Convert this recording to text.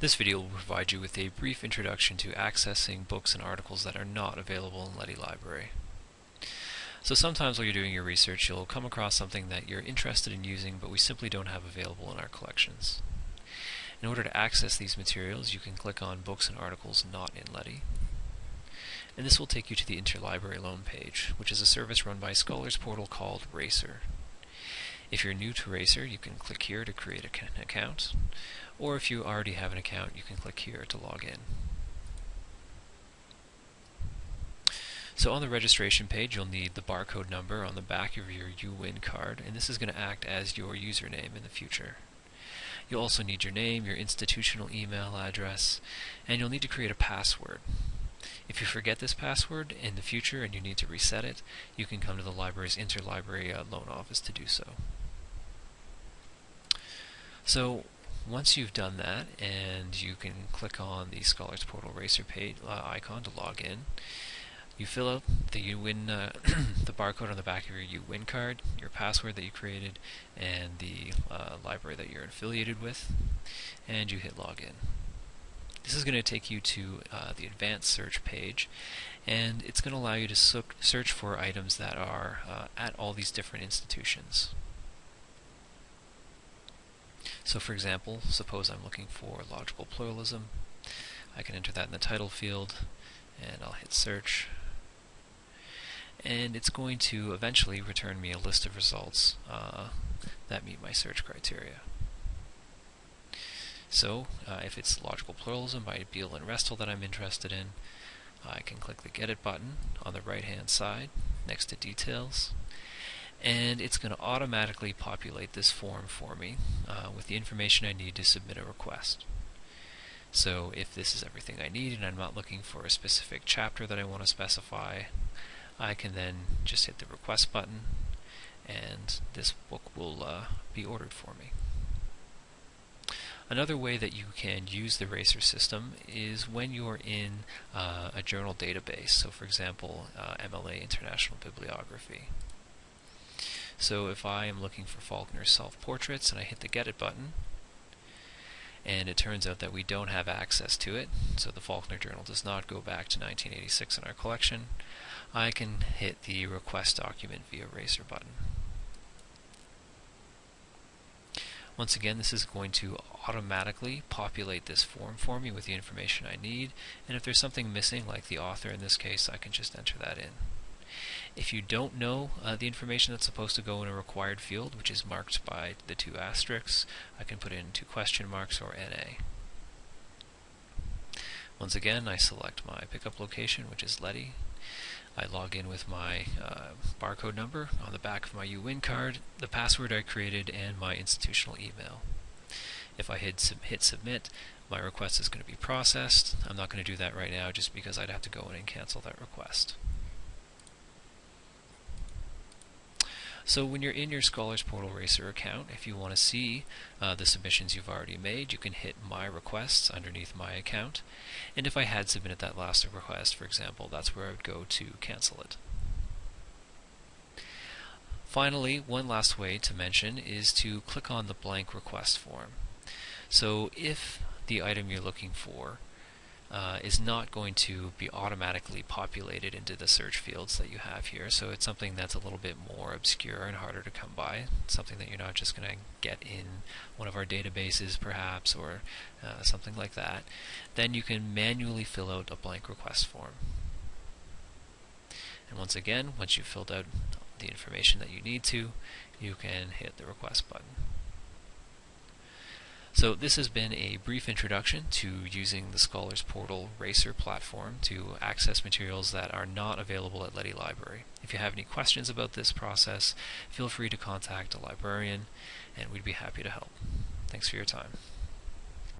This video will provide you with a brief introduction to accessing books and articles that are not available in Leddy Library. So sometimes while you're doing your research you'll come across something that you're interested in using but we simply don't have available in our collections. In order to access these materials you can click on Books and Articles Not in Leddy. And this will take you to the Interlibrary Loan page, which is a service run by Scholars Portal called Racer. If you're new to Racer, you can click here to create an account, or if you already have an account, you can click here to log in. So on the registration page, you'll need the barcode number on the back of your UWin card, and this is going to act as your username in the future. You'll also need your name, your institutional email address, and you'll need to create a password. If you forget this password in the future and you need to reset it, you can come to the library's interlibrary uh, loan office to do so. So once you've done that and you can click on the Scholars Portal Racer page uh, icon to log in, you fill out the UWin, uh, the barcode on the back of your UWin card, your password that you created, and the uh, library that you're affiliated with, and you hit login. This is going to take you to uh, the advanced search page, and it's going to allow you to search for items that are uh, at all these different institutions. So for example, suppose I'm looking for logical pluralism. I can enter that in the title field, and I'll hit search. And it's going to eventually return me a list of results uh, that meet my search criteria. So, uh, if it's logical pluralism by Beall and Restall that I'm interested in, I can click the Get It button on the right hand side next to Details, and it's going to automatically populate this form for me uh, with the information I need to submit a request. So if this is everything I need and I'm not looking for a specific chapter that I want to specify, I can then just hit the request button and this book will uh, be ordered for me. Another way that you can use the Racer system is when you're in uh, a journal database, so for example uh, MLA International Bibliography. So if I am looking for Faulkner's self-portraits and I hit the Get It button, and it turns out that we don't have access to it, so the Faulkner Journal does not go back to 1986 in our collection, I can hit the Request Document via Racer button. Once again, this is going to automatically populate this form for me with the information I need, and if there's something missing, like the author in this case, I can just enter that in. If you don't know uh, the information that's supposed to go in a required field, which is marked by the two asterisks, I can put in two question marks or NA. Once again, I select my pickup location, which is Leddy. I log in with my uh, barcode number on the back of my UWin card, the password I created, and my institutional email. If I hit, sub hit submit, my request is going to be processed. I'm not going to do that right now just because I'd have to go in and cancel that request. So when you're in your Scholars Portal Racer account, if you want to see uh, the submissions you've already made, you can hit My Requests underneath My Account. And if I had submitted that last request, for example, that's where I would go to cancel it. Finally, one last way to mention is to click on the blank request form. So if the item you're looking for uh, is not going to be automatically populated into the search fields that you have here. So it's something that's a little bit more obscure and harder to come by. something that you're not just going to get in one of our databases perhaps or uh, something like that. Then you can manually fill out a blank request form. And once again, once you've filled out the information that you need to, you can hit the request button. So this has been a brief introduction to using the Scholars Portal Racer platform to access materials that are not available at Leddy Library. If you have any questions about this process, feel free to contact a librarian and we'd be happy to help. Thanks for your time.